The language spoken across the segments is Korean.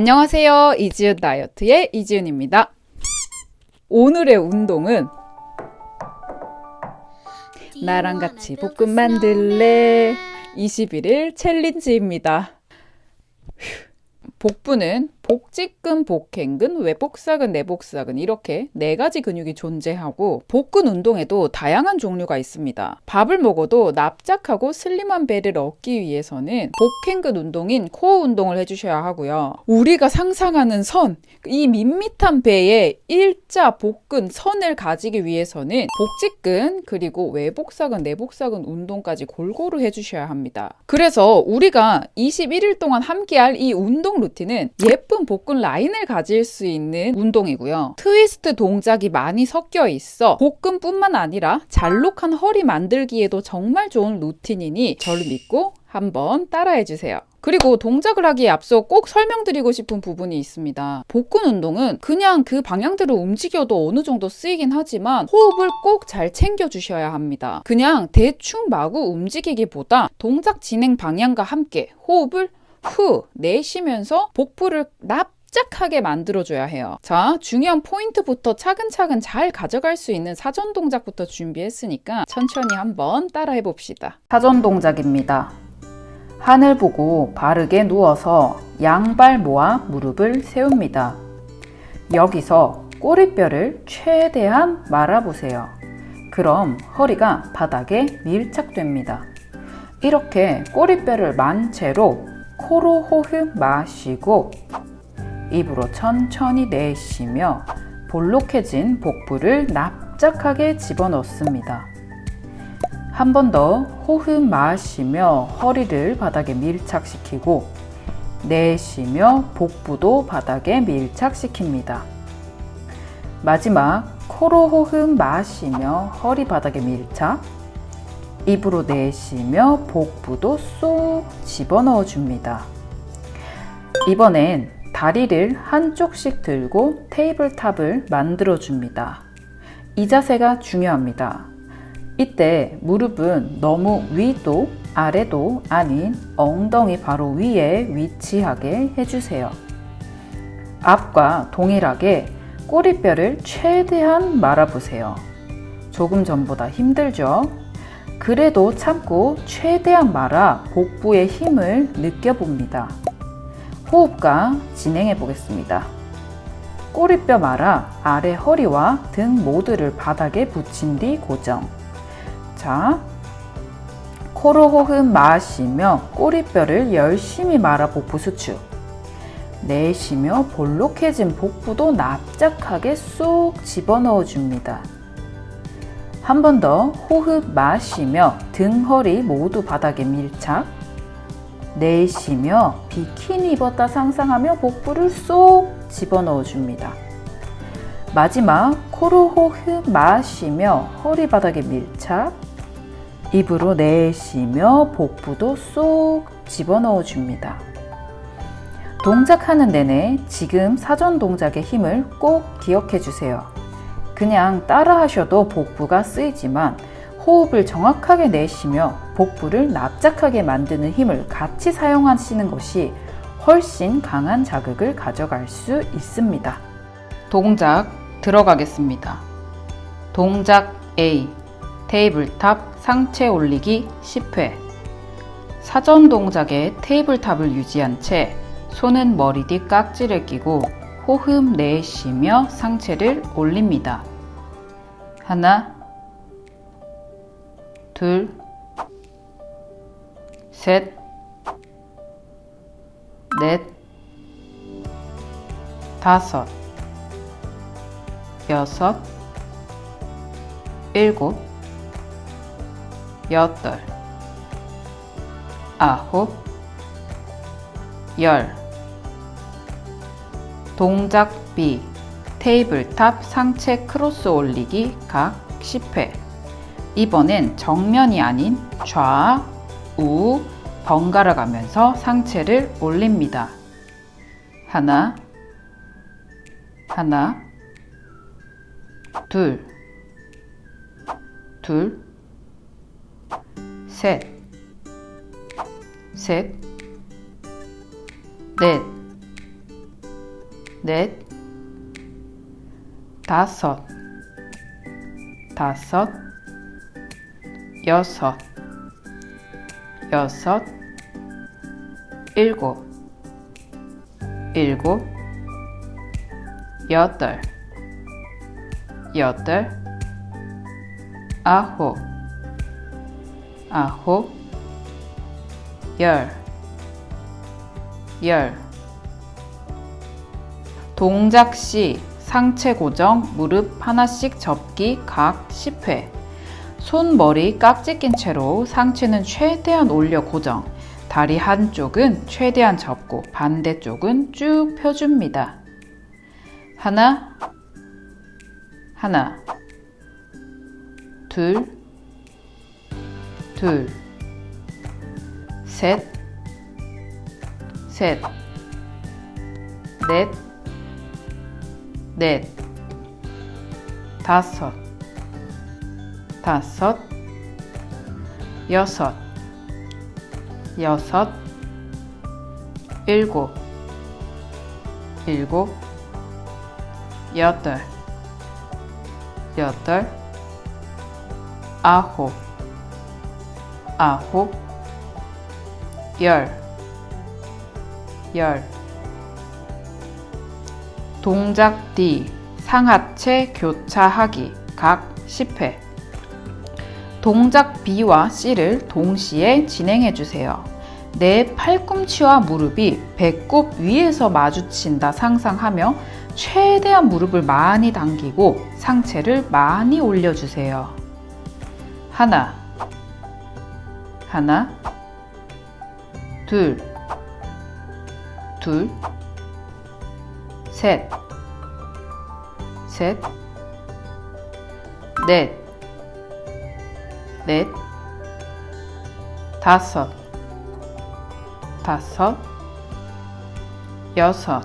안녕하세요. 이지은 다이어트의 이지은입니다. 오늘의 운동은 나랑 같이 볶음 만들래 21일 챌린지입니다. 복부는 복직근, 복행근, 외복사근, 내복사근 이렇게 네 가지 근육이 존재하고 복근 운동에도 다양한 종류가 있습니다. 밥을 먹어도 납작하고 슬림한 배를 얻기 위해서는 복행근 운동인 코어 운동을 해주셔야 하고요. 우리가 상상하는 선, 이 밋밋한 배에 일자 복근 선을 가지기 위해서는 복직근 그리고 외복사근, 내복사근 운동까지 골고루 해주셔야 합니다. 그래서 우리가 21일 동안 함께할 이 운동 루틴은 예쁜 예쁜 복근 라인을 가질 수 있는 운동이고요. 트위스트 동작이 많이 섞여 있어 복근뿐만 아니라 잘록한 허리 만들기에도 정말 좋은 루틴이니 저를 믿고 한번 따라해 주세요. 그리고 동작을 하기에 앞서 꼭 설명드리고 싶은 부분이 있습니다. 복근 운동은 그냥 그 방향대로 움직여도 어느 정도 쓰이긴 하지만 호흡을 꼭 잘 챙겨 주셔야 합니다. 그냥 대충 마구 움직이기보다 동작 진행 방향과 함께 호흡을 후 내쉬면서 복부를 납작하게 만들어줘야 해요. 자, 중요한 포인트부터 차근차근 잘 가져갈 수 있는 사전 동작부터 준비했으니까 천천히 한번 따라해 봅시다. 사전 동작입니다. 하늘 보고 바르게 누워서 양발 모아 무릎을 세웁니다. 여기서 꼬리뼈를 최대한 말아보세요. 그럼 허리가 바닥에 밀착됩니다. 이렇게 꼬리뼈를 만 채로 코로 호흡 마시고 입으로 천천히 내쉬며 볼록해진 복부를 납작하게 집어넣습니다. 한 번 더 호흡 마시며 허리를 바닥에 밀착시키고 내쉬며 복부도 바닥에 밀착시킵니다. 마지막 코로 호흡 마시며 허리 바닥에 밀착 입으로 내쉬며 복부도 쏙 집어넣어 줍니다. 이번엔 다리를 한쪽씩 들고 테이블탑을 만들어 줍니다. 이 자세가 중요합니다. 이때 무릎은 너무 위도 아래도 아닌 엉덩이 바로 위에 위치하게 해주세요. 앞과 동일하게 꼬리뼈를 최대한 말아보세요. 조금 전보다 힘들죠? 그래도 참고 최대한 말아 복부의 힘을 느껴봅니다. 호흡과 진행해 보겠습니다. 꼬리뼈 말아 아래 허리와 등 모두를 바닥에 붙인 뒤 고정. 자, 코로 호흡 마시며 꼬리뼈를 열심히 말아 복부 수축. 내쉬며 볼록해진 복부도 납작하게 쏙 집어넣어 줍니다. 한 번 더 호흡 마시며 등, 허리 모두 바닥에 밀착 내쉬며 비키니 입었다 상상하며 복부를 쏙 집어넣어 줍니다. 마지막 코로 호흡 마시며 허리 바닥에 밀착 입으로 내쉬며 복부도 쏙 집어넣어 줍니다. 동작하는 내내 지금 사전 동작의 힘을 꼭 기억해 주세요. 그냥 따라 하셔도 복부가 쓰이지만 호흡을 정확하게 내쉬며 복부를 납작하게 만드는 힘을 같이 사용하시는 것이 훨씬 강한 자극을 가져갈 수 있습니다. 동작 들어가겠습니다. 동작 A tabletop 상체 올리기 10회 사전 동작에 tabletop을 유지한 채 손은 머리 뒤 깍지를 끼고 호흡 내쉬며 상체를 올립니다. 하나, 둘, 셋, 넷, 다섯, 여섯, 일곱, 여덟, 아홉, 열. 동작 B tabletop 상체 크로스 올리기 각 10회 이번엔 정면이 아닌 좌 우 번갈아 가면서 상체를 올립니다. 하나 하나 둘 둘, 셋, 셋, 넷, 넷, 다섯, 다섯, 여섯, 여섯, 일곱, 일곱, 여덟, 여덟, 아홉, 아홉, 열, 열. 동작 시 상체 고정, 무릎 하나씩 접기 각 10회. 손, 머리 깍지 낀 채로 상체는 최대한 올려 고정. 다리 한쪽은 최대한 접고 반대쪽은 쭉 펴줍니다. 하나, 하나, 둘, 둘, 셋, 셋, 넷, 넷, 다섯, 다섯, 여섯, 여섯, 일곱, 일곱, 여덟, 여덟, 아홉, 아홉, 열, 열. 동작 D 상하체 교차하기 각 10회 동작 B와 C를 동시에 진행해 주세요. 내 팔꿈치와 무릎이 배꼽 위에서 마주친다 상상하며 최대한 무릎을 많이 당기고 상체를 많이 올려주세요. 하나, 하나, 둘, 둘, 셋, 셋, 넷, 넷, 다섯, 다섯, 여섯,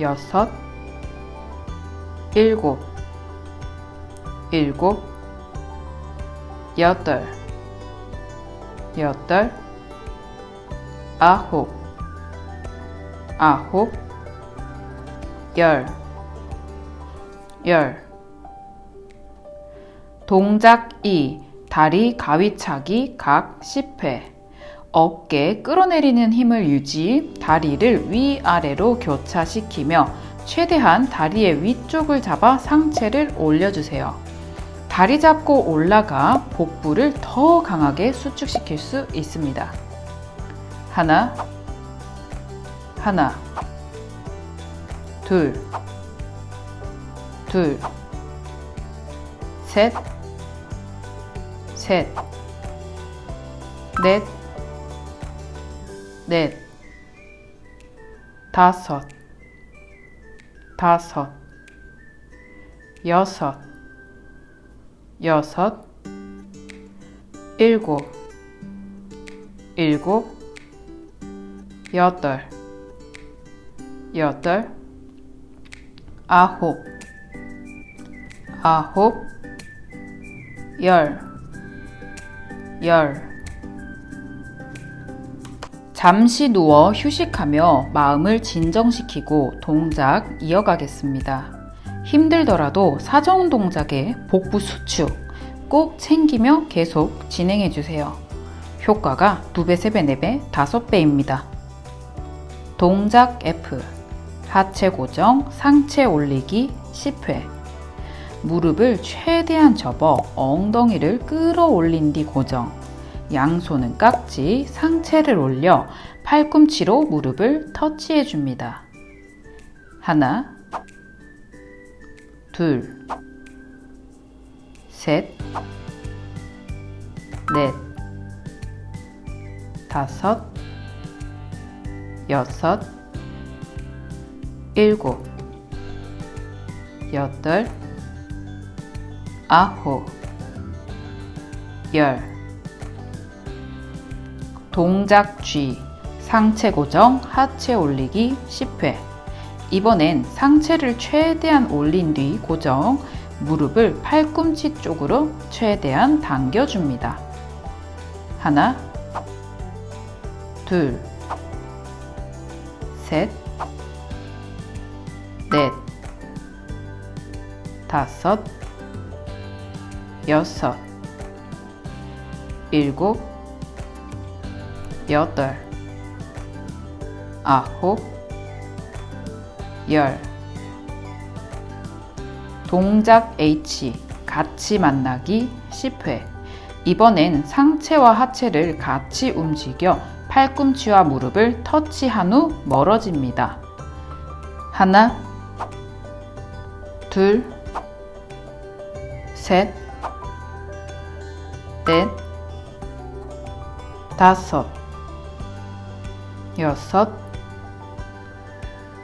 여섯, 일곱, 일곱, 여덟, 여덟, 아홉, 아홉, 열, 열. 동작 2. 다리 가위차기 각 10회. 어깨 끌어내리는 힘을 유지, 다리를 위아래로 교차시키며 최대한 다리의 위쪽을 잡아 상체를 올려주세요. 다리 잡고 올라가 복부를 더 강하게 수축시킬 수 있습니다. 하나, 하나, 둘, 둘, 셋, 셋, 넷, 넷, 다섯, 다섯, 여섯, 여섯, 일곱, 일곱, 여덟, 여덟, 아홉, 아홉, 열, 열. 잠시 누워 휴식하며 마음을 진정시키고 동작 이어가겠습니다. 힘들더라도 사정 동작의 복부 수축 꼭 챙기며 계속 진행해 주세요. 효과가 2배, 3배, 4배, 5배입니다. 동작 F 하체 고정, 상체 올리기 10회 무릎을 최대한 접어 엉덩이를 끌어올린 뒤 고정 양손은 깍지, 상체를 올려 팔꿈치로 무릎을 터치해 줍니다. 하나, 둘, 셋, 넷, 다섯, 여섯, 일곱, 여덟, 아홉, 열. 동작 G 상체 고정 하체 올리기 10회 이번엔 상체를 최대한 올린 뒤 고정 무릎을 팔꿈치 쪽으로 최대한 당겨줍니다. 하나 둘 셋, 다섯, 여섯, 일곱, 여덟, 아홉, 열. 동작 H 같이 만나기 10회. 이번엔 상체와 하체를 같이 움직여 팔꿈치와 무릎을 터치한 후 멀어집니다. 하나, 둘, 셋, 넷, 다섯, 여섯,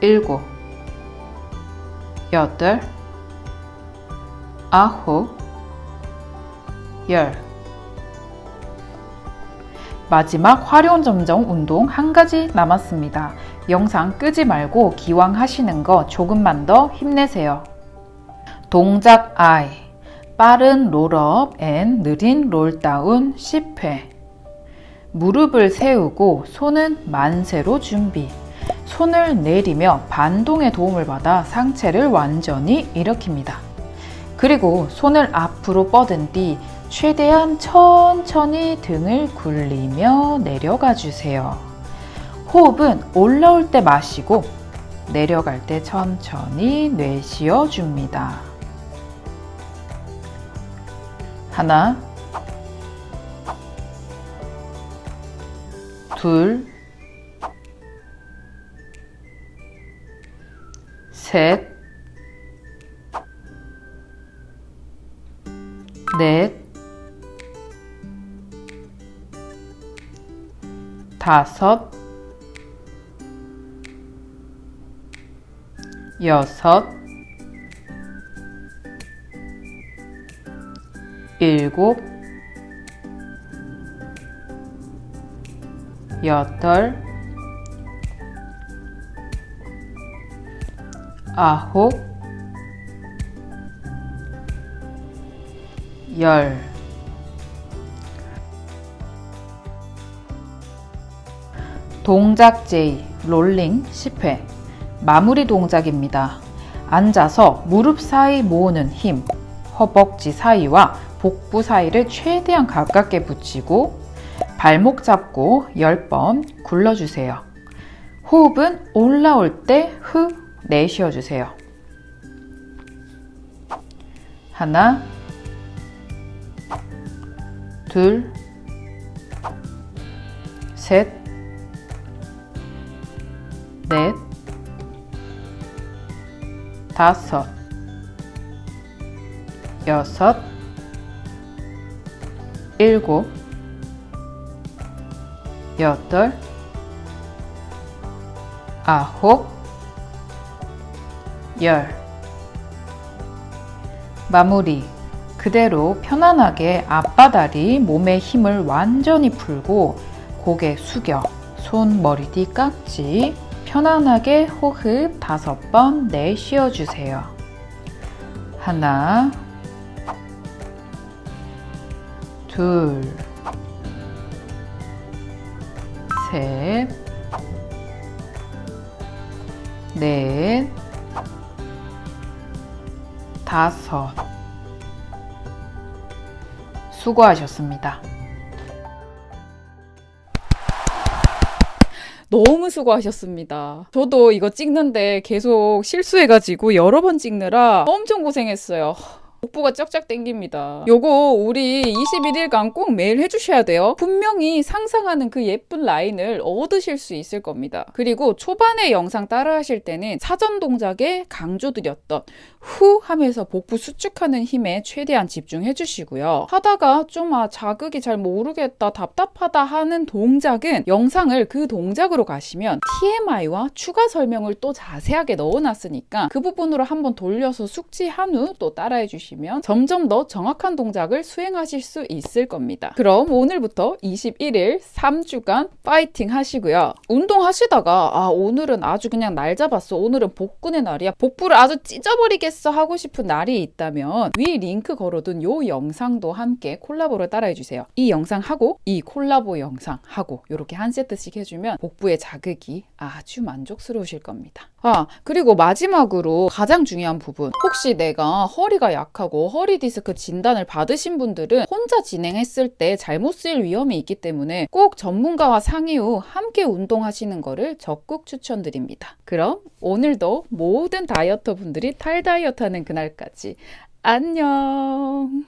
일곱, 여덟, 아홉, 열. 마지막 화려한 점정 운동 한 가지 남았습니다. 영상 끄지 말고 기왕 하시는 거 조금만 더 힘내세요. 동작 I 빠른 roll up and 느린 roll down 10회 무릎을 세우고 손은 만세로 준비 손을 내리며 반동의 도움을 받아 상체를 완전히 일으킵니다. 그리고 손을 앞으로 뻗은 뒤 최대한 천천히 등을 굴리며 내려가 주세요. 호흡은 올라올 때 마시고 내려갈 때 천천히 내쉬어 줍니다. 하나, 둘, 셋, 넷, 다섯, 여섯, 일곱, 여덟, 아홉, 열. 동작 J 롤링 10회 마무리 동작입니다. 앉아서 무릎 사이 모으는 힘, 허벅지 사이와 복부 사이를 최대한 가깝게 붙이고 발목 잡고 10번 굴러주세요. 호흡은 올라올 때후 내쉬어주세요. 하나, 둘, 셋, 넷, 다섯, 여섯, 일곱, 여덟, 아홉, 열. 마무리. 그대로 편안하게 앞바다리 몸의 힘을 완전히 풀고 고개 숙여 손 머리 뒤 깍지 편안하게 호흡 다섯 번 내쉬어 주세요. 하나, 둘, 셋, 넷, 다섯. 수고하셨습니다. 너무 수고하셨습니다. 저도 이거 찍는데 계속 실수해가지고 여러 번 찍느라 엄청 고생했어요. 복부가 쫙쫙 땡깁니다. 요거 우리 21일간 꼭 매일 해주셔야 돼요. 분명히 상상하는 그 예쁜 라인을 얻으실 수 있을 겁니다. 그리고 초반에 영상 따라 하실 때는 사전 동작에 강조드렸던 후 하면서 복부 수축하는 힘에 최대한 집중해 주시고요. 하다가 좀 아, 자극이 잘 모르겠다, 답답하다 하는 동작은 영상을 그 동작으로 가시면 TMI와 추가 설명을 또 자세하게 넣어놨으니까 그 부분으로 한번 돌려서 숙지한 후 또 따라해 주시면 점점 더 정확한 동작을 수행하실 수 있을 겁니다. 그럼 오늘부터 21일 3주간 파이팅 하시고요. 운동하시다가 아 오늘은 아주 그냥 날 잡았어. 오늘은 복근의 날이야. 복부를 아주 찢어버리겠어. 알겠어 하고 싶은 날이 있다면 위 링크 걸어둔 요 영상도 함께 콜라보를 따라해 주세요. 이 영상 하고 이 콜라보 영상 하고 이렇게 한 세트씩 해주면 복부의 자극이 아주 만족스러우실 겁니다. 아 그리고 마지막으로 가장 중요한 부분 혹시 내가 허리가 약하고 허리 디스크 진단을 받으신 분들은 혼자 진행했을 때 잘못 쓰일 위험이 있기 때문에 꼭 전문가와 상의 후 함께 운동하시는 거를 적극 추천드립니다. 그럼 오늘도 모든 다이어터 분들이 탈 다이어트하는 그날까지. 안녕.